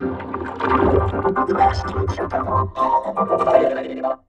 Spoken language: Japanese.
素晴らしい気持ちよかった。